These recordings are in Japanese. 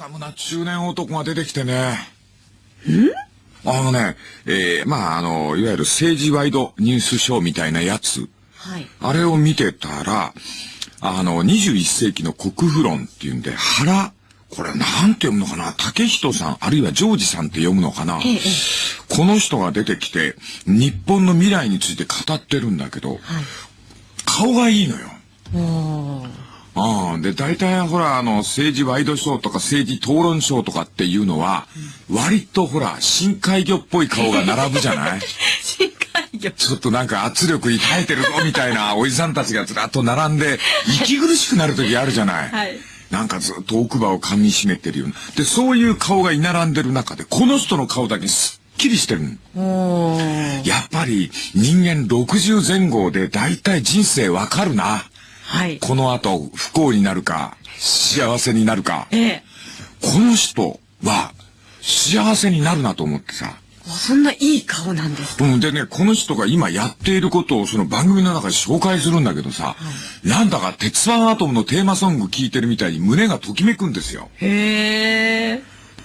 サムな中年男が出てきてね。んあのね、えー、まあ、あの、いわゆる政治ワイドニュースショーみたいなやつ。はい。あれを見てたら、あの、21世紀の国富論っていうんで、原、これなんて読むのかな？竹人さん、あるいはジョージさんって読むのかな、ええ、この人が出てきて、日本の未来について語ってるんだけど、はい、顔がいいのよ。ああ、で、大体ほら、あの、政治ワイドショーとか政治討論ショーとかっていうのは、うん、割とほら、深海魚っぽい顔が並ぶじゃない？深海魚。ちょっとなんか圧力に耐えてるぞみたいな おじさんたちがずらっと並んで、息苦しくなる時あるじゃない？はい。なんかずっと奥歯を噛み締めてるような。で、そういう顔が居並んでる中で、この人の顔だけすっきりしてるやっぱり人間60前後で大体人生わかるな。はい。この後不幸になるか、幸せになるか。ええ。この人は幸せになるなと思ってさ。そんないい顔なんですか、うん、でね、この人が今やっていることをその番組の中で紹介するんだけどさ、はい、なんだか鉄腕アトムのテーマソング聴いてるみたいに胸がときめくんですよ。へー。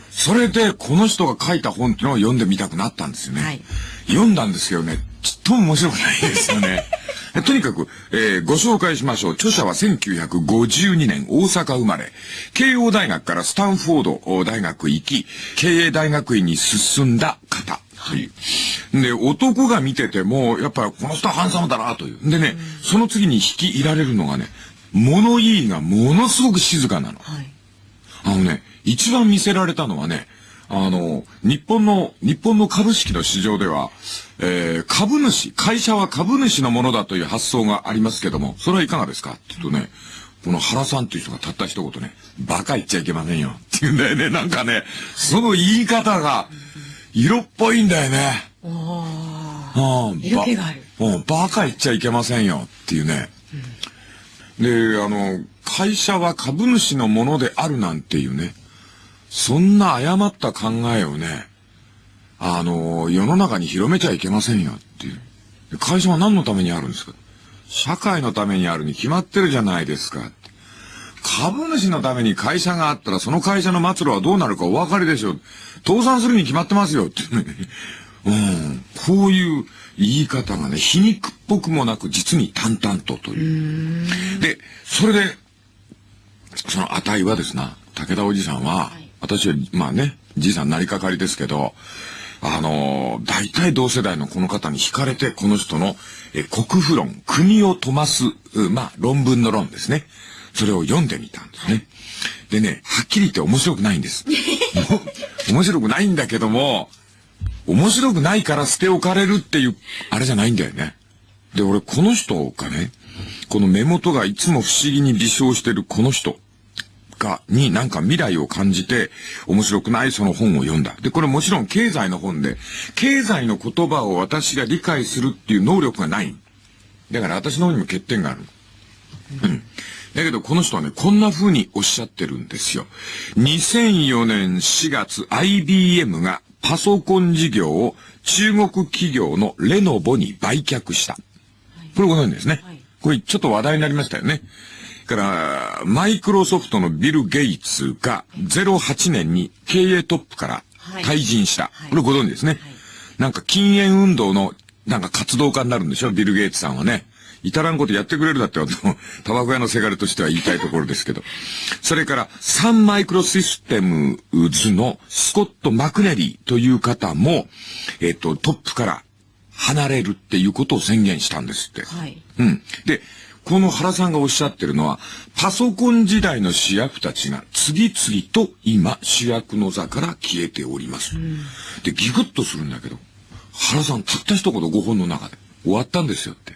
それで、この人が書いた本っていうのを読んでみたくなったんですよね。はい、読んだんですけどね、ちっとも面白くないですよね。とにかく、えー、ご紹介しましょう。著者は1952年大阪生まれ。慶応大学からスタンフォード大学行き、経営大学院に進んだ方。という。で、男が見てても、やっぱりこの人はハンサムだなという。でね、その次に引き入られるのがね、物言いがものすごく静かなの。はい、あのね、一番見せられたのはね、あの、日本の、日本の株式の市場では、えー、株主、会社は株主のものだという発想がありますけども、それはいかがですか？って言うとね、この原さんっていう人がたった一言ね、バカ言っちゃいけませんよって言うんだよね。なんかね、その言い方が、色っぽいんだよね。ああ。色気がある。うん、バカ言っちゃいけませんよっていうね。うん、で、あの、会社は株主のものであるなんていうね。そんな誤った考えをね、あの、世の中に広めちゃいけませんよっていう。会社は何のためにあるんですか？社会のためにあるに決まってるじゃないですか。株主のために会社があったらその会社の末路はどうなるかお分かりでしょう。倒産するに決まってますよってね。うん。こういう言い方がね、皮肉っぽくもなく実に淡々とという。で、それで、その値はですな、武田おじさんは、はい私は、まあね、じいさんなりかかりですけど、あのー、大体同世代のこの方に惹かれて、この人の、え、国富論、国を飛ます、まあ、論文の論ですね。それを読んでみたんですね。でね、はっきり言って面白くないんです。面白くないんだけども、面白くないから捨て置かれるっていう、あれじゃないんだよね。で、俺、この人がね、この目元がいつも不思議に微笑してるこの人。かになんか未来を感じて面白くないその本を読んだ。で、これもちろん経済の本で、経済の言葉を私が理解するっていう能力がない。だから私の方にも欠点がある。うん。だけどこの人はね、こんな風におっしゃってるんですよ。2004年4月 IBM がパソコン事業を中国企業のレノボに売却した。これご存知ですね。これちょっと話題になりましたよね。から、マイクロソフトのビル・ゲイツが08年に経営トップから退陣した。はい、これご存知ですね、はい。なんか禁煙運動のなんか活動家になるんでしょ？ビル・ゲイツさんはね。至らんことやってくれるだって タバコ屋のせがれとしては言いたいところですけど。それから、サンマイクロシステムズのスコット・マクネリーという方も、えっ、と、トップから離れるっていうことを宣言したんですって。はい。うん。で、この原さんがおっしゃってるのは、パソコン時代の主役たちが次々と今主役の座から消えております。うん、で、ギクッとするんだけど、原さんたった一言5本の中で終わったんですよって。う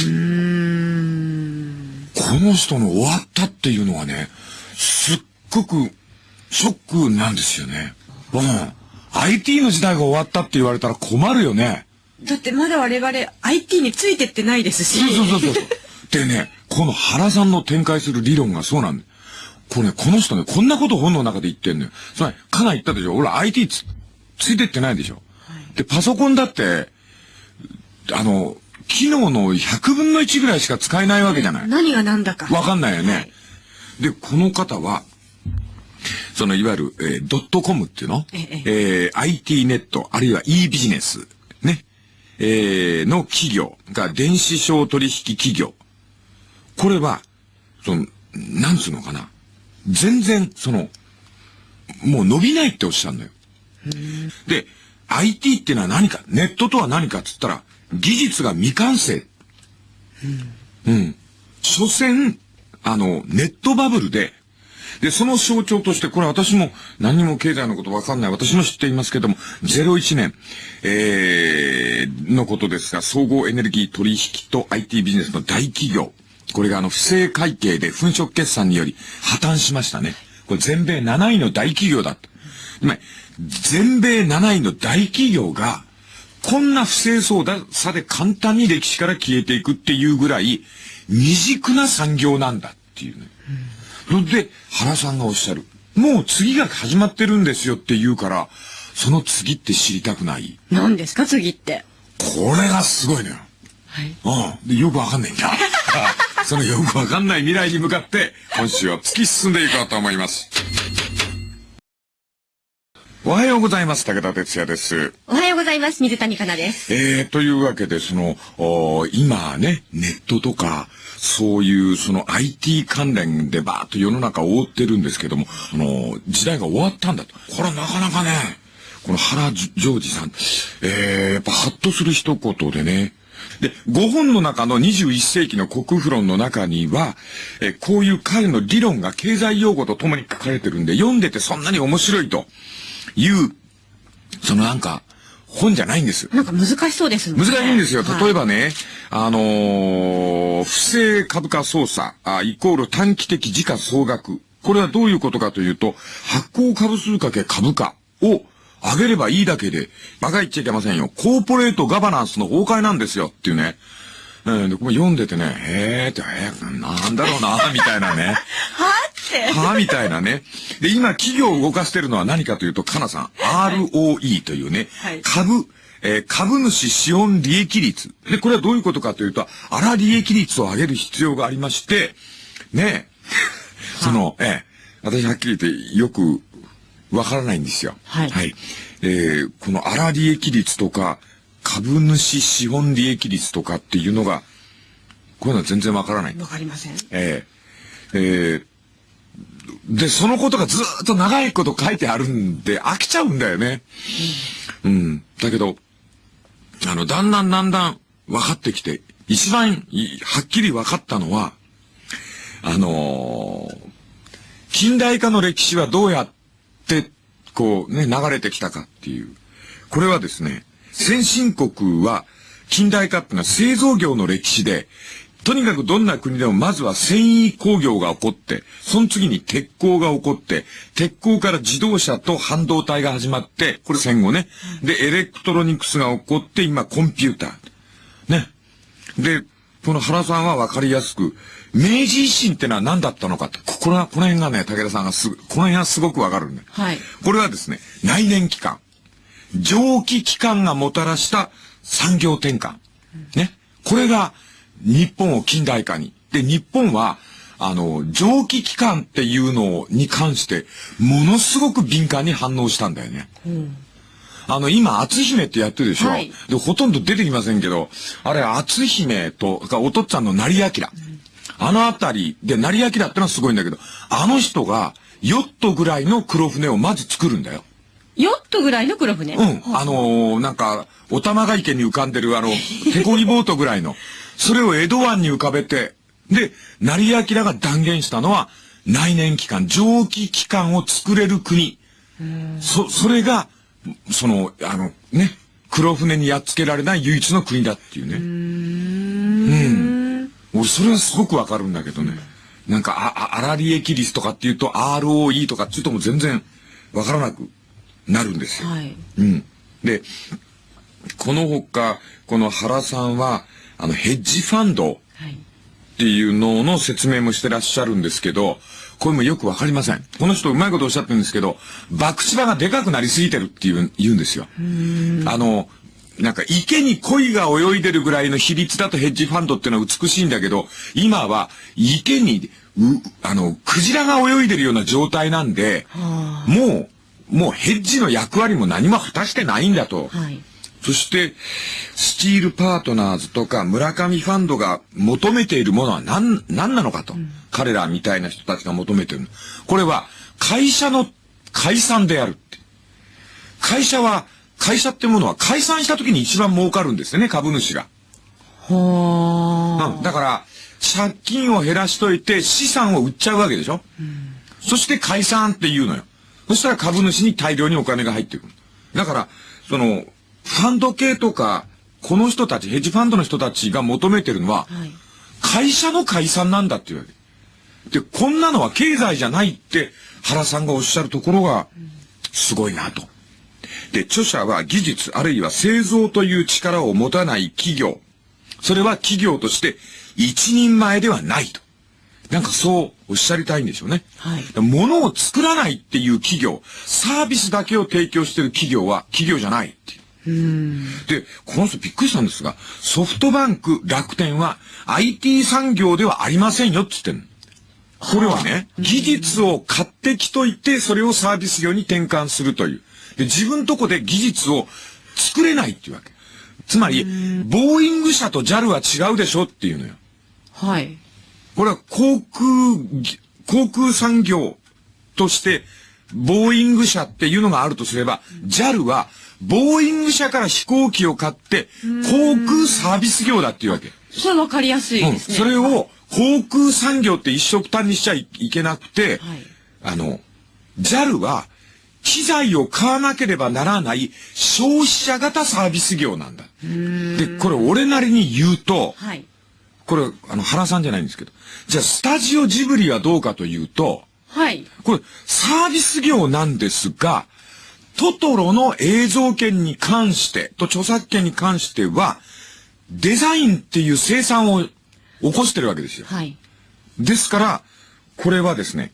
ーんこの人の終わったっていうのはね、すっごくショックなんですよね。うん。IT の時代が終わったって言われたら困るよね。だってまだ我々 IT についてってないですし。そうそうそうそう。でね、この原さんの展開する理論がそうなんだ。これね、この人ね、こんなこと本の中で言ってんのよ。つまり、かな言ったでしょ？俺 IT つ、ついてってないでしょ、はい、で、パソコンだって、あの、機能の100分の1ぐらいしか使えないわけじゃない。何が何だか。わかんないよね。はい、で、この方は、そのいわゆる、えードットコムっていうの？えええー IT ネット、あるいは e ビジネス、ね、えーの企業が電子商取引企業。これは、その、なんつうのかな。全然、その、もう伸びないっておっしゃるのよ。で、IT っていうのは何か、ネットとは何かっつったら、技術が未完成。うん。うん所詮、あの、ネットバブルで、で、その象徴として、これ私も何も経済のことわかんない。私も知っていますけども、01年、えー、のことですが、総合エネルギー取引と IT ビジネスの大企業。これがあの、不正会計で粉飾決算により破綻しましたね。これ全米7位の大企業だった。つまり全米7位の大企業が、こんな不正操作で簡単に歴史から消えていくっていうぐらい、未熟な産業なんだっていうね。それで、原さんがおっしゃる。もう次が始まってるんですよって言うから、その次って知りたくない。何ですか次って。これがすごいのよ。はい。うん。で、よくわかんないんだ。そのよくわかんない未来に向かって、今週は突き進んでいこうと思います。おはようございます。武田哲也です。おはようございます。水谷香奈です。えー、というわけで、その、おー今ね、ネットとか、そういう、その IT 関連でバーッと世の中を覆ってるんですけども、あの、時代が終わったんだと。これはなかなかね、この原ジョージさん、えー、やっぱハッとする一言でね、で、5本の中の21世紀の国富論の中には、えーこういう彼の理論が経済用語とともに書かれてるんで、読んでてそんなに面白いという、そのなんか、本じゃないんです。なんか難しそうですね。難しいんですよ。はい例えばね、あのー不正株価操作あ、イコール短期的時価総額。これはどういうことかというと、発行株数かけ株価を上げればいいだけで、馬鹿言っちゃいけませんよ。コーポレートガバナンスの崩壊なんですよっていうね。うん、でこれ読んでてね、へーって、えー、なんだろうな、みたいなね。はって。はみたいなね。で、今、企業を動かしてるのは何かというと、かなさん、ROE というね、はい株、えー株主資本利益率。で、これはどういうことかというと、粗利益率を上げる必要がありまして、ね、その、えー私はっきり言ってよくわからないんですよ。はいえーこの粗利益率とか、株主資本利益率とかっていうのが、こういうのは全然わからない。わかりません。ええええで、そのことがずーっと長いこと書いてあるんで、飽きちゃうんだよね。うん。だけど、あの、だんだんだんだん分かってきて、一番いはっきり分かったのは、あのー近代化の歴史はどうやって、こうね、流れてきたかっていう。これはですね、先進国は、近代化っていうのは製造業の歴史で、とにかくどんな国でもまずは繊維工業が起こって、その次に鉄鋼が起こって、鉄鋼から自動車と半導体が始まって、これ戦後ね。で、エレクトロニクスが起こって、今コンピューター。ね。で、この原さんは分かりやすく、明治維新ってのは何だったのかと。ここれは、この辺がね、武田さんがすぐ、この辺はすごく分かるんだよ。はいこれはですね、内燃機関。蒸気機関がもたらした産業転換。ね。これが日本を近代化に。で、日本は、あの、蒸気機関っていうのに関して、ものすごく敏感に反応したんだよね。あの、今、篤姫ってやってるでしょ、はいで、ほとんど出てきませんけど、あれ、篤姫と、かお父っつぁんの成明。あのあたりで、成明ってのはすごいんだけど、あの人が、ヨットぐらいの黒船をまず作るんだよ。ヨットぐらいの黒船？うん。あのーなんか、お玉が池に浮かんでるあの、手漕ぎボートぐらいの。それを江戸湾に浮かべて、で、成明が断言したのは、内燃機関、蒸気機関を作れる国。そ、それが、その、あの、ね、黒船にやっつけられない唯一の国だっていうね。うん。俺、それはすごくわかるんだけどね。なんか、あ、あ、粗利益率とかっていうと、ROE とかっていうともう全然わからなくなるんですよ。はい。うん。で、このほか、この原さんは、あの、ヘッジファンドはい。っていうのの説明もしてらっしゃるんですけど、これもよくわかりません。この人うまいことおっしゃってるんですけど、爆地場がでかくなりすぎてるっていう言うんですよ。あの、なんか池に鯉が泳いでるぐらいの比率だとヘッジファンドっていうのは美しいんだけど、今は池にあの、クジラが泳いでるような状態なんで、はもう、もうヘッジの役割も何も果たしてないんだと。あ。はい。そして、スチールパートナーズとか村上ファンドが求めているものは何、何なのかと。彼らみたいな人たちが求めている。これは、会社の解散であるって。会社は、会社ってものは解散した時に一番儲かるんですよね、株主が。はうん。だから、借金を減らしといて資産を売っちゃうわけでしょ、そして解散って言うのよ。そしたら株主に大量にお金が入ってくる。だから、その、ファンド系とか、この人たち、ヘッジファンドの人たちが求めてるのは、あ。はい。会社の解散なんだっていうわけ。で、こんなのは経済じゃないって原さんがおっしゃるところが、すごいなと。で、著者は技術あるいは製造という力を持たない企業。それは企業として一人前ではないと。なんかそうおっしゃりたいんでしょうね。はい物を作らないっていう企業、サービスだけを提供している企業は企業じゃないっていう。で、この人びっくりしたんですが、ソフトバンク、楽天は IT 産業ではありませんよって言ってんの。これはね、技術を買ってきといて、それをサービス業に転換するという。で、自分とこで技術を作れないっていうわけ。つまり、ボーイング社と JAL は違うでしょっていうのよ。はい。これは航空ぎ、航空産業として、ボーイング社っていうのがあるとすれば、JAL は、ボーイング社から飛行機を買って、航空サービス業だっていうわけ。それわかりやすいうん。ですね。それを、航空産業って一色単にしちゃいけなくて、はいあの、JAL は、機材を買わなければならない消費者型サービス業なんだ。で、これ俺なりに言うと、はい。これ、あの、原さんじゃないんですけど。じゃあ、スタジオジブリはどうかというと、はい。これ、サービス業なんですが、トトロの映像権に関して、と著作権に関しては、デザインっていう生産を起こしてるわけですよ。はい。ですから、これはですね、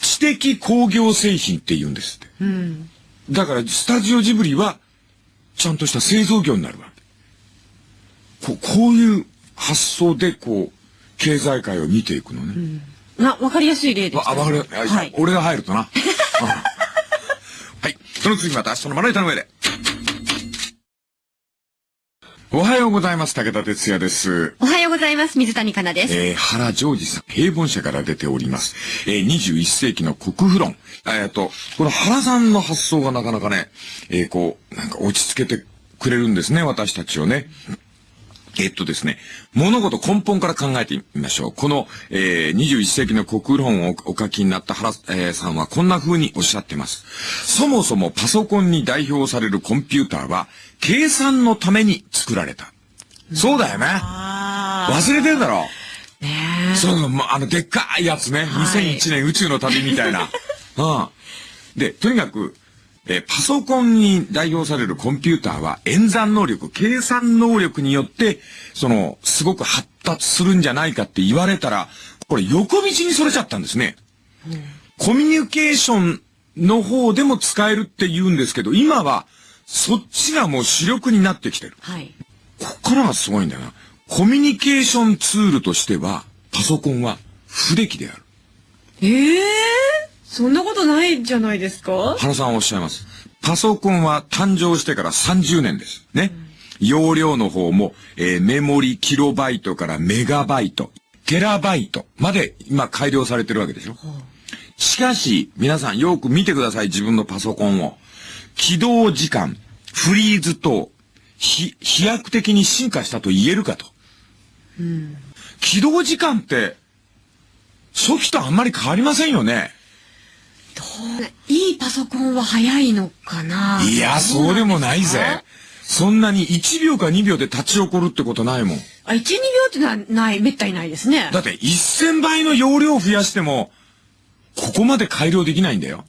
知的工業製品って言うんですって。うん。だから、スタジオジブリは、ちゃんとした製造業になるわけ。ここういう発想で、こう、経済界を見ていくのね。な、わかりやすい例でしたあ、ね。わかる。はい。俺が入るとな。うんはい。その次また明日のまな板の上で。おはようございます。武田哲也です。おはようございます。水谷香奈です。えー、原ジョージさん、平凡社から出ております。えー、21世紀の国富論。えーと、この原さんの発想がなかなかね、えー、こう、なんか落ち着けてくれるんですね、私たちをね。えっとですね、物事根本から考えてみましょう。この、えー、21世紀の国論をお書きになった原、えーさんはこんな風におっしゃってます。そもそもパソコンに代表されるコンピューターは、計算のために作られた。そうだよね。あ忘れてるだろ。あ。ねそう、ま、あの、でっかいやつね。はい2001年宇宙の旅みたいな。うん。で、とにかく、えーパソコンに代表されるコンピューターは演算能力、計算能力によって、その、すごく発達するんじゃないかって言われたら、これ横道にそれちゃったんですね。コミュニケーションの方でも使えるって言うんですけど、今は、そっちがもう主力になってきてる。はい。こっからがすごいんだよな。コミュニケーションツールとしては、パソコンは不出来である。ええそんなことないじゃないですか原さんはおっしゃいます。パソコンは誕生してから30年です。ね。容量の方も、えーメモリキロバイトからメガバイト、テラバイトまで今改良されてるわけでしょ。しかし、皆さんよく見てください、自分のパソコンを。起動時間、フリーズ等、ひ飛躍的に進化したと言えるかと。起動時間って、初期とあんまり変わりませんよね。いいパソコンは早いのかな？いや、そうでもないぜ。そんなに1秒か2秒で立ち起こるってことないもん。あ、1、2秒ってのはない、めったにないですね。だって1000倍の容量を増やしても、ここまで改良できないんだよ。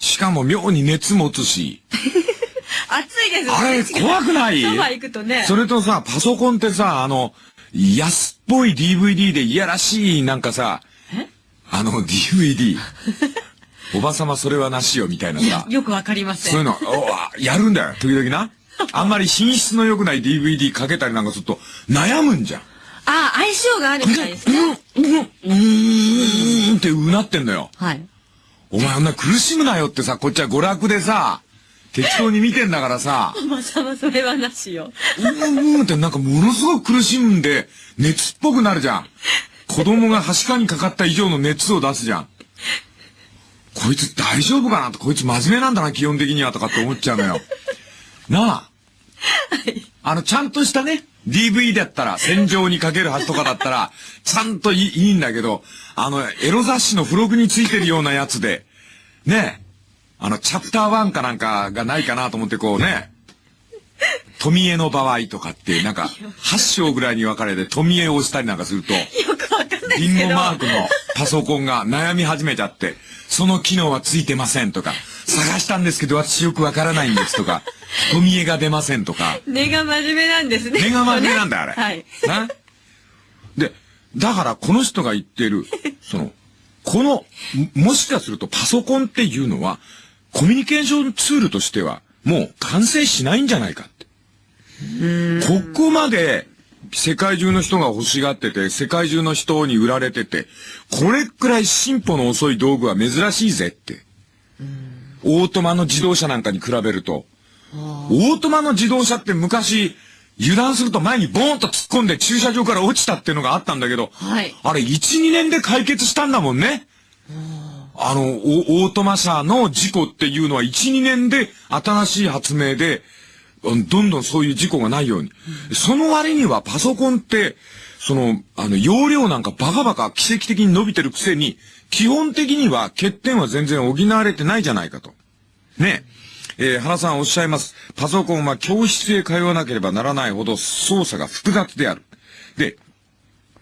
しかも妙に熱持つし。暑いですあれ、怖くない？ソファ行くとね。それとさ、パソコンってさ、あの、安っぽい DVD でいやらしい、なんかさ、あの DVD。おばさまそれはなしよ、みたいなさ、。よくわかりません。そういうの、おあやるんだよ、時々な。あんまり品質の良くない DVD かけたりなんかすると、悩むんじゃん。あ、相性があるみたいですね。うん、うん、うーんってうなってんのよ。はい。お前あんな苦しむなよってさ、こっちは娯楽でさ、適当に見てんだからさ、まさまそれはなしよ。うんうんってなんかものすごく苦しんで、熱っぽくなるじゃん。子供がはしかにかかった以上の熱を出すじゃん。こいつ大丈夫かなと、こいつ真面目なんだな、基本的にはとかって思っちゃうのよ。なあ。あの、ちゃんとしたね、DV だったら、戦場にかけるはずとかだったら、ちゃんといいんだけど、あの、エロ雑誌の付録についてるようなやつで、ねえ、あの、チャプター1かなんかがないかなと思ってこうね、富江の場合とかって、なんか、8章ぐらいに分かれて富江を押したりなんかすると、リン。ゴマークのパソコンが悩み始めちゃって、その機能はついてませんとか、探したんですけど私よくわからないんですとか、富江が出ませんとか、根が真面目なんですね。目が真面目なんだよ、あれ。は い。なで、だからこの人が言ってる、その、この、ももしかするとパソコンっていうのは、コミュニケーションツールとしては、もう完成しないんじゃないかって。ここまで、世界中の人が欲しがってて、世界中の人に売られてて、これくらい進歩の遅い道具は珍しいぜって。オートマの自動車なんかに比べると。オートマの自動車って昔、油断すると前にボーンと突っ込んで駐車場から落ちたっていうのがあったんだけど、はいあれ1、2年で解決したんだもんね。あの、オオートマ車の事故っていうのは1、2年で新しい発明で、うんどんどんそういう事故がないように。その割にはパソコンって、その、あの、容量なんかバカバカ奇跡的に伸びてるくせに、基本的には欠点は全然補われてないじゃないかと。ねえ。えー原さんおっしゃいます。パソコンは教室へ通わなければならないほど操作が複雑である。で、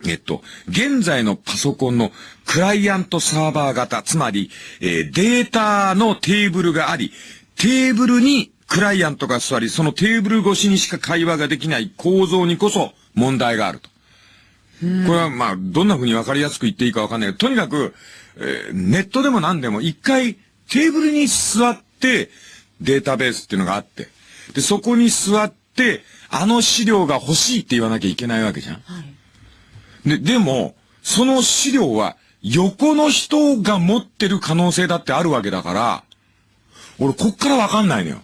えっと、現在のパソコンのクライアントサーバー型、つまり、えーデータのテーブルがあり、テーブルにクライアントが座り、そのテーブル越しにしか会話ができない構造にこそ問題があると。これはまあ、どんな風に分かりやすく言っていいか分かんないけど、とにかく、えーネットでも何でも一回テーブルに座ってデータベースっていうのがあって、で、そこに座って、あの資料が欲しいって言わなきゃいけないわけじゃん。で、でも、その資料は横の人が持ってる可能性だってあるわけだから、俺こっから分かんないのよ。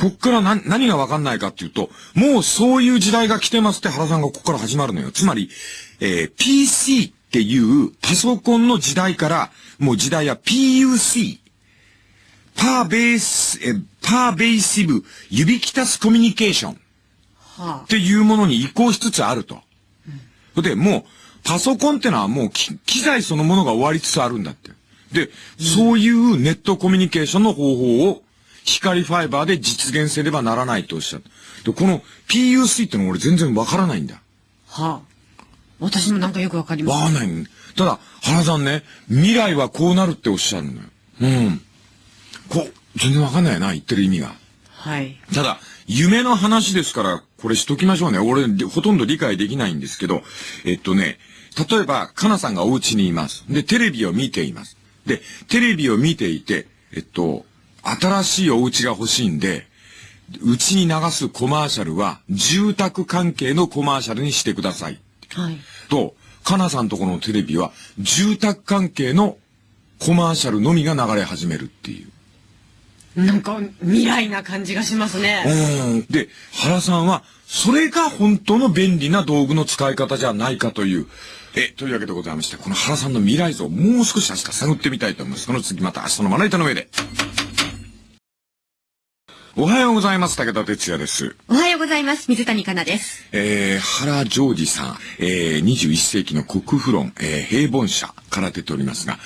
こっから何、何が分かんないかっていうと、もうそういう時代が来てますって原さんがここから始まるのよ。つまり、えー PC っていうパソコンの時代から、もう時代は PUC。パーベース、えーパーベーシブ、指きたすコミュニケーション。はっていうものに移行しつつあると。で、もう、パソコンってのはもうき機材そのものが終わりつつあるんだって。で、そういうネットコミュニケーションの方法を光ファイバーで実現せねばならないとおっしゃる。で、この PUC ってのは俺全然わからないんだ。あ。はあ。私もなんかよくわかります。わかんない。ただ、原さんね、未来はこうなるっておっしゃるのよ。うん。こう、全然わかんないよな、言ってる意味が。はい。ただ、夢の話ですから、これしときましょうね。俺、ほとんど理解できないんですけど、えっとね、例えば、かなさんがお家にいます。で、テレビを見ています。で、テレビを見ていて、えっと、新しいお家が欲しいんで、うちに流すコマーシャルは、住宅関係のコマーシャルにしてください。はい。と、かなさんとこのテレビは、住宅関係のコマーシャルのみが流れ始めるっていう。なんか未来な感じがしますね。うん。で、原さんは、それが本当の便利な道具の使い方じゃないかという。え、というわけでございまして、この原さんの未来像をもう少し明日探ってみたいと思います。その次また明日のまな板の上で。おはようございます。武田哲也です。おはようございます。水谷香奈です。えー、原ジョージさん、えー、21世紀の国富論、えー、平凡社から出ておりますが、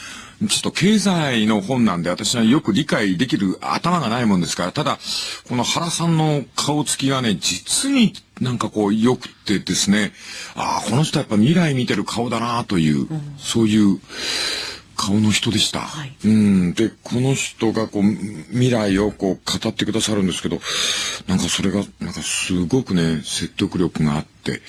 ちょっと経済の本なんで私はよく理解できる頭がないもんですから、ただ、この原さんの顔つきがね、実になんかこう良くてですね、ああ、この人はやっぱ未来見てる顔だなという、そういう顔の人でした。はいうん。で、この人がこう、未来をこう語ってくださるんですけど、なんかそれが、なんかすごくね、説得力があって、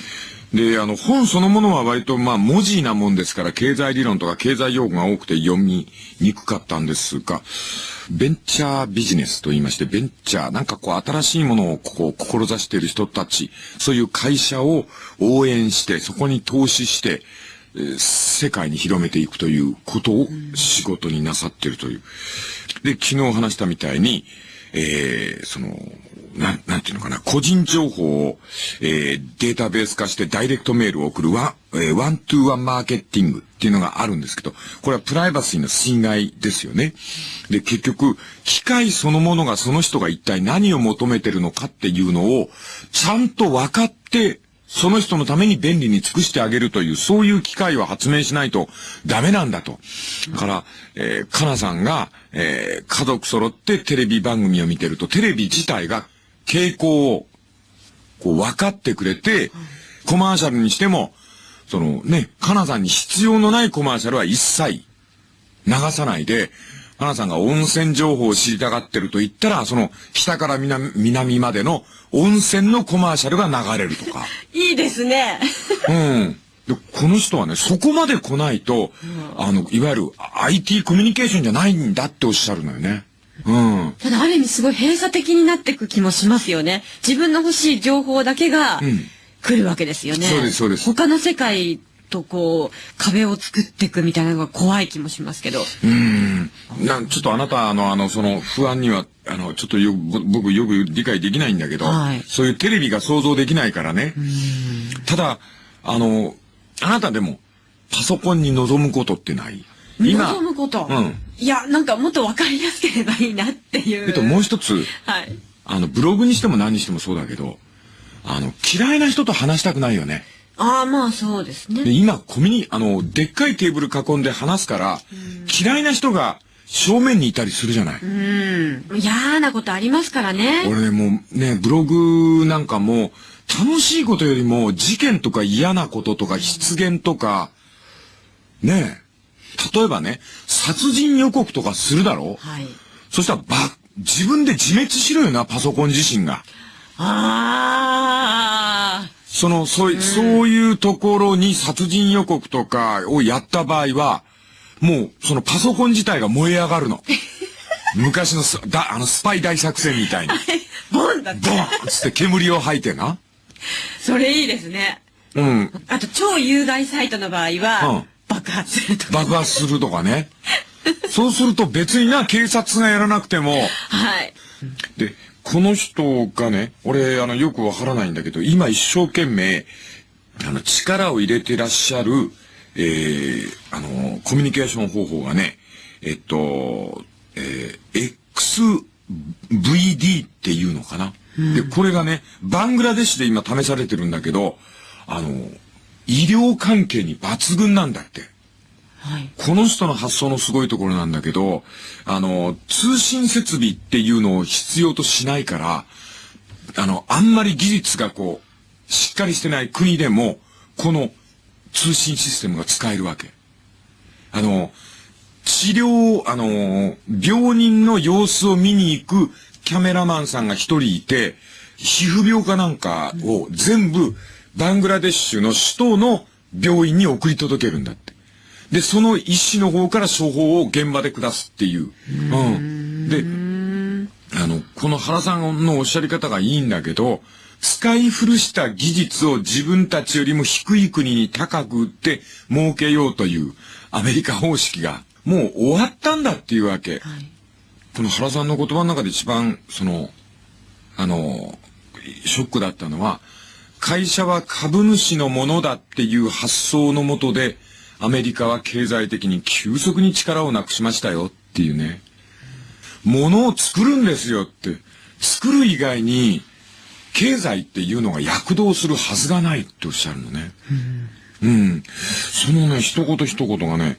で、あの、本そのものは割と、まあ、文字なもんですから、経済理論とか経済用語が多くて読みにくかったんですが、ベンチャービジネスと言いまして、ベンチャー、なんかこう、新しいものをこう、志している人たち、そういう会社を応援して、そこに投資して、えー世界に広めていくということを仕事になさってるという。で、昨日話したみたいに、えーその、なん、なんていうのかな、個人情報を、えーデータベース化してダイレクトメールを送るワン、えーワントゥーワンマーケティングっていうのがあるんですけど、これはプライバシーの侵害ですよね。で、結局、機械そのものがその人が一体何を求めてるのかっていうのを、ちゃんと分かって、その人のために便利に尽くしてあげるという、そういう機械を発明しないとダメなんだと。だから、えー、かなさんが、えー家族揃ってテレビ番組を見てると、テレビ自体が傾向を、こう分かってくれて、コマーシャルにしても、そのね、かなさんに必要のないコマーシャルは一切流さないで、かなさんが温泉情報を知りたがってると言ったら、その北から南南までの温泉のコマーシャルが流れるとか。いいですね。うん。で、この人はね、そこまで来ないと、あの、いわゆる IT コミュニケーションじゃないんだっておっしゃるのよね。うん。ただある意味すごい閉鎖的になっていく気もしますよね。自分の欲しい情報だけがん来るわけですよね。そうですそうです他の世界とこう壁を作っていくみたいなのが怖い気もしますけど。うん。なん、ちょっとあなた、あの、あの、その不安には、あの、ちょっとよ、ぼ僕よく理解できないんだけど、はいそういうテレビが想像できないからね。ただ、あの、あなたでも、パソコンに望むことってない？望むこと？うんいや、なんかもっとわかりやすければいいなっていう。えっと、もう一つ、はい。あの、ブログにしても何にしてもそうだけど、あの、嫌いな人と話したくないよね。ああ、まあそうですね。で今、コミュニ、あの、でっかいテーブル囲んで話すから、嫌いな人が正面にいたりするじゃない。うん。嫌なことありますからね。俺ね、もうね、ブログなんかも、楽しいことよりも、事件とか嫌なこととか、失言とか、ねえ。例えばね、殺人予告とかするだろはい。そしたら、ば、自分で自滅しろよな、パソコン自身が。ああ。その、そうい、そういうところに殺人予告とかをやった場合は、もう、そのパソコン自体が燃え上がるの。昔のスだあのスパイ大作戦みたいに。ボンだってボ。ンっつって煙を吐いてな。それいいですね。うん。あと、超有害サイトの場合は、うん爆発するとか。爆発するとかね。そうすると別にな、警察がやらなくても、はい。で、この人がね、俺、あの、よくわからないんだけど、今一生懸命、あの、力を入れてらっしゃる、えー、あの、コミュニケーション方法がね、えっと、えー、XVD っていうのかな。で、これがね、バングラデシュで今試されてるんだけど、あの、医療関係に抜群なんだって。この人の発想のすごいところなんだけど、あの、通信設備っていうのを必要としないから、あの、あんまり技術がこう、しっかりしてない国でも、この通信システムが使えるわけ。あの、治療、あの、病人の様子を見に行くキャメラマンさんが一人いて、皮膚病かなんかを全部バングラデシュの首都の病院に送り届けるんだって。で、その医師の方から処方を現場で下すっていう。うん。で、あの、この原さんのおっしゃり方がいいんだけど、使い古した技術を自分たちよりも低い国に高く売って儲けようというアメリカ方式がもう終わったんだっていうわけ。はい。この原さんの言葉の中で一番、その、あの、ショックだったのは、会社は株主のものだっていう発想のもとで、アメリカは経済的に急速に力をなくしましたよっていうね。ものを作るんですよって。作る以外に、経済っていうのが躍動するはずがないっておっしゃるのね。うん。そのね、一言一言がね、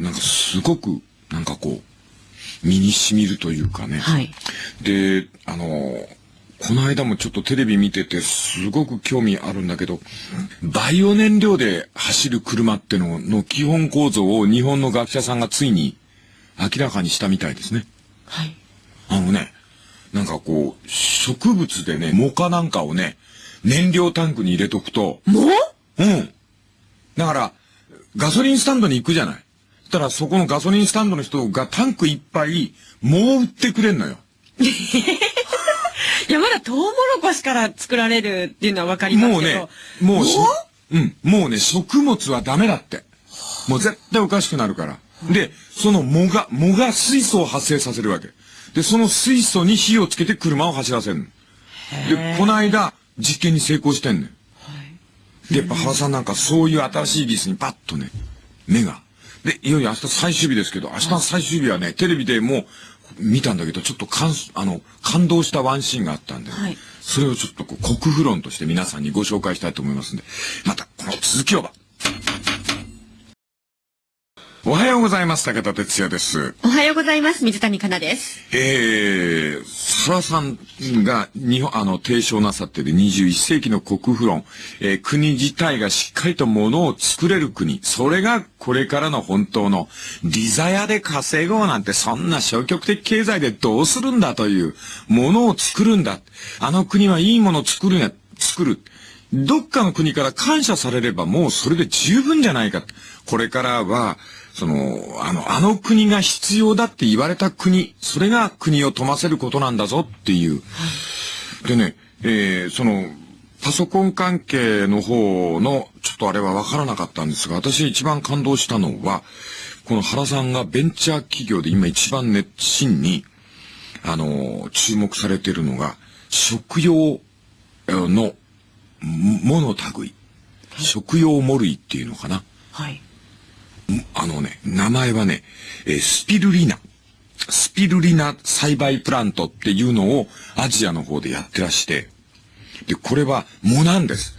なんかすごく、なんかこう、身に染みるというかね。はい。で、あの、この間もちょっとテレビ見ててすごく興味あるんだけど、バイオ燃料で走る車ってのの基本構造を日本の学者さんがついに明らかにしたみたいですね。はい。あのね、なんかこう、植物でね、モカなんかをね、燃料タンクに入れとくと、もううん。だから、ガソリンスタンドに行くじゃない。そしたらそこのガソリンスタンドの人がタンクいっぱい、もう売ってくれんのよ。いや、まだトウモロコシから作られるっていうのはわかりますけど。もうね、もうし、う？ん、もうね、食物はダメだって。もう絶対おかしくなるから。で、その藻が、藻が水素を発生させるわけ。で、その水素に火をつけて車を走らせるの。で、この間、実験に成功してんのよ。で、やっぱ原さんなんかそういう新しい技術にパッとね、目が。で、いよいよ明日最終日ですけど、明日の最終日はね、テレビでもう見たんだけど、ちょっと感、あの、感動したワンシーンがあったんで、はいそれをちょっとこう、国風論として皆さんにご紹介したいと思いますんで、またこの続きをば。おはようございます。武田哲也です。おはようございます。水谷香奈です。えー、原さんが日本、あの、提唱なさっている21世紀の国富論、えー国自体がしっかりと物を作れる国、それがこれからの本当の、リザヤで稼ごうなんてそんな消極的経済でどうするんだという、ものを作るんだ。あの国はいいものを作るんや、作る。どっかの国から感謝されればもうそれで十分じゃないか。これからは、その、あの、あの国が必要だって言われた国、それが国を富ませることなんだぞっていう。でね、えーその、パソコン関係の方の、ちょっとあれは分からなかったんですが、私一番感動したのは、この原さんがベンチャー企業で今一番熱心に、あの、注目されているのが、食用のもの類。食用モルイっていうのかな。はい。あのね、名前はね、えースピルリナ。スピルリナ栽培プラントっていうのをアジアの方でやってらして、で、これは藻なんです。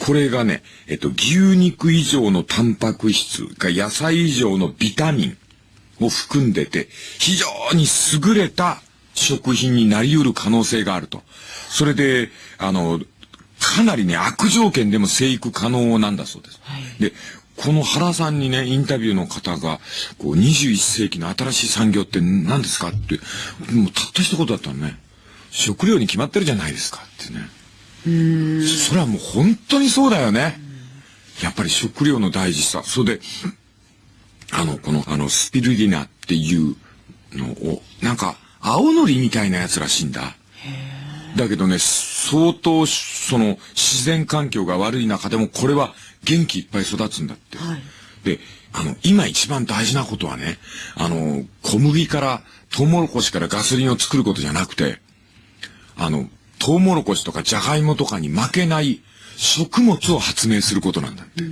これがね、えっと、牛肉以上のタンパク質が野菜以上のビタミンを含んでて、非常に優れた食品になり得る可能性があると。それで、あの、かなりね、悪条件でも生育可能なんだそうです。で、この原さんにね、インタビューの方が、こう、21世紀の新しい産業って何ですかって、もうたった一言だったのね。食料に決まってるじゃないですかってね。それはもう本当にそうだよね。やっぱり食料の大事さ。それで、あの、この、あの、スピルリナっていうのを、なんか、青のりみたいなやつらしいんだ。だけどね、相当、その、自然環境が悪い中でも、これは元気いっぱい育つんだって。はいで、あの、今一番大事なことはね、あの、小麦から、トウモロコシからガソリンを作ることじゃなくて、あの、トウモロコシとかジャガイモとかに負けない食物を発明することなんだって。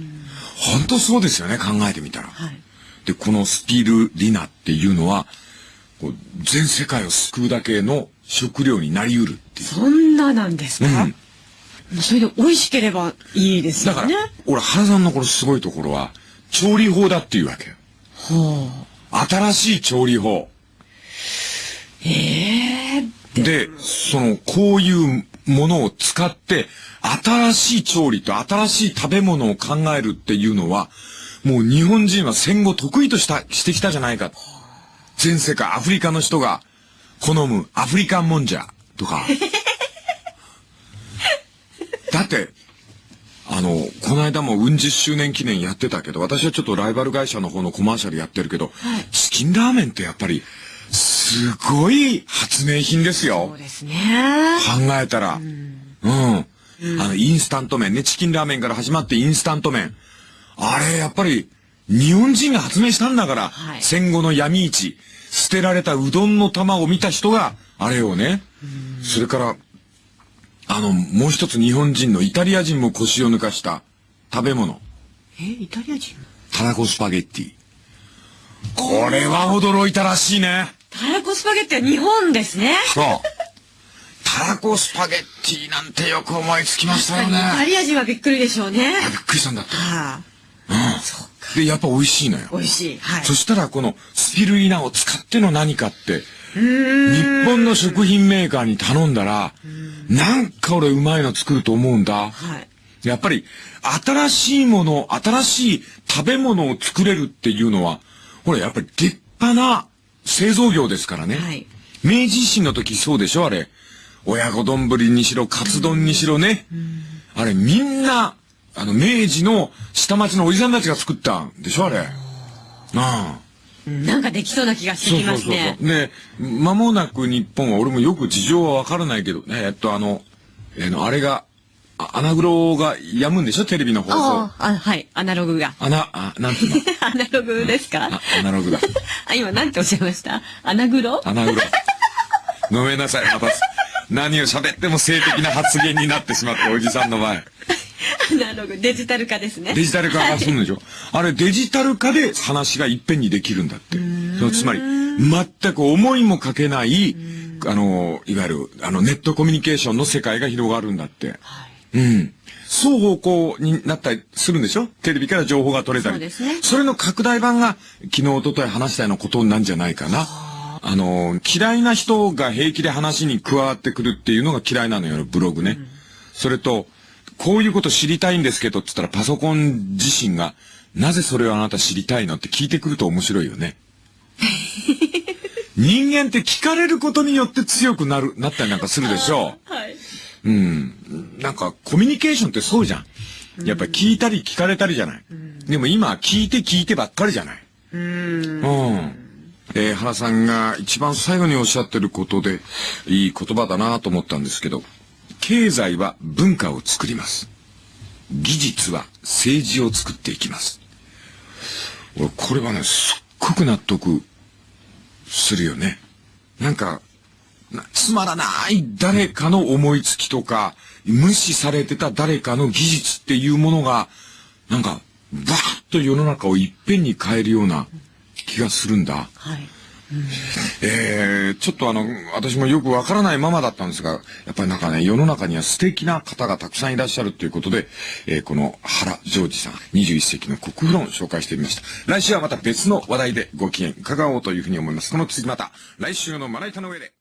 本当そうですよね、考えてみたら。はいで、このスピルリナっていうのは、こう全世界を救うだけの食料になり得るっていう。そんななんですか、うんそれで美味しければいいですだからよね。、俺、原さんのこのすごいところは、調理法だっていうわけよ。はあ。新しい調理法。ええで、その、こういうものを使って、新しい調理と新しい食べ物を考えるっていうのは、もう日本人は戦後得意とした、してきたじゃないか。全世界、アフリカの人が好むアフリカンもんじゃ、とか。だって、あの、この間もうん十周年記念やってたけど、私はちょっとライバル会社の方のコマーシャルやってるけど、チキンラーメンってやっぱり、すごい発明品ですよそう。ですね。考えたら。うん。あの、インスタント麺ね、チキンラーメンから始まってインスタント麺。あれ、やっぱり、日本人が発明したんだから、はい戦後の闇市、捨てられたうどんの玉を見た人が、あれをね、それから、あの、もう一つ日本人のイタリア人も腰を抜かした食べ物。え、イタリア人？タラコスパゲッティ。これは驚いたらしいね。たらこスパゲッティは日本ですね。そう。タラコスパゲッティなんてよく思いつきましたよね。イタリア人はびっくりでしょうね。あびっくりしたんだって。はあ、うん。で、やっぱ美味しいのよ。美味しい。はい。そしたらこのスピルリナを使っての何かって。日本の食品メーカーに頼んだら、なんか俺うまいの作ると思うんだ。はい。やっぱり、新しいもの、新しい食べ物を作れるっていうのは、ほら、やっぱり立派な製造業ですからね。はい明治維新の時そうでしょあれ。親子丼にしろ、カツ丼にしろね。あれ、みんな、あの、明治の下町のおじさんたちが作ったんでしょ、あれ。ああ。なんかできそうな気がしてきますね。そうそうそうそう。で、間もなく日本は、俺もよく事情はわからないけど、ね、えっと、あの、えーの、あれが、あアナグロがやむんでしょテレビの放送。ああ、あはい、アナログが。アナ、あ、なんていうの？アナログですか？あアナログだ。あ、今なんておっしゃいました？アナグロ？アナグロ。ごめんなさい、また、何を喋っても性的な発言になってしまって、おじさんの前。アナログ、デジタル化ですね。デジタル化がするんでしょあれデジタル化で話がいっぺんにできるんだって。つまり、全く思いもかけない、あの、いわゆる、あの、ネットコミュニケーションの世界が広がるんだって。うん。双方向になったりするんでしょ？テレビから情報が取れたり。そうですねそれの拡大版が、昨日、一昨日話したようなことなんじゃないかな。あの、嫌いな人が平気で話に加わってくるっていうのが嫌いなのよ、ブログね。それと、こういうこと知りたいんですけどって言ったらパソコン自身が、なぜそれをあなた知りたいのって聞いてくると面白いよね。人間って聞かれることによって強くなる、なったりなんかするでしょはい。うん。なんかコミュニケーションってそうじゃん。やっぱり聞いたり聞かれたりじゃない。でも今は聞いて聞いてばっかりじゃない。うん。うん。えー原さんが一番最後におっしゃってることで、いい言葉だなと思ったんですけど、経済は文化を作ります。技術は政治を作っていきます。これはね、すっごく納得するよね。なんか、つまらない誰かの思いつきとか、無視されてた誰かの技術っていうものが、なんか、バーッと世の中をいっぺんに変えるような気がするんだ。はい。えー、ちょっとあの、私もよくわからないままだったんですが、やっぱりなんかね、世の中には素敵な方がたくさんいらっしゃるということで、えーこの原ジョージさん、21世紀の国風論を紹介してみました。来週はまた別の話題でご機嫌伺おうというふうに思います。この次また、来週のまな板の上で。